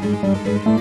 Música